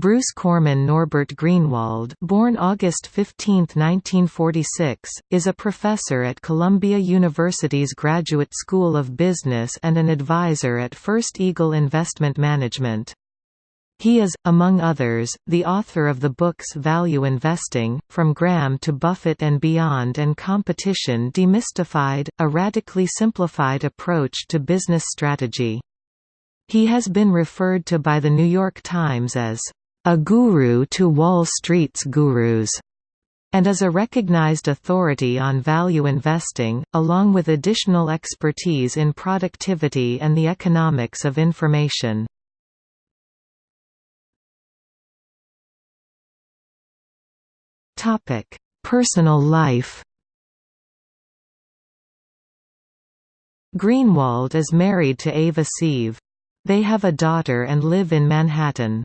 Bruce Corman Norbert Greenwald born August 15, 1946, is a professor at Columbia University's Graduate School of Business and an advisor at First Eagle Investment Management. He is, among others, the author of the books Value Investing, From Graham to Buffett and Beyond and Competition Demystified, A Radically Simplified Approach to Business Strategy. He has been referred to by The New York Times as a guru to Wall Street's gurus, and is a recognized authority on value investing, along with additional expertise in productivity and the economics of information. Personal life Greenwald is married to Ava Seave. They have a daughter and live in Manhattan.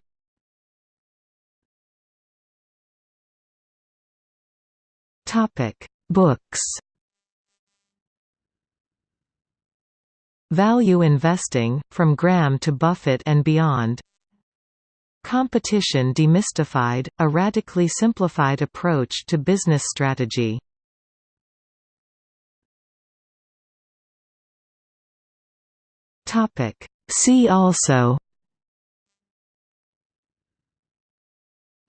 Topic: Books. Value Investing, From Graham to Buffett and Beyond. Competition Demystified, A Radically Simplified Approach to Business Strategy. Topic: See also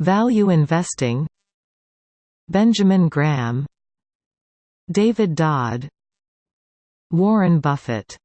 Value investing Benjamin Graham David Dodd Warren Buffett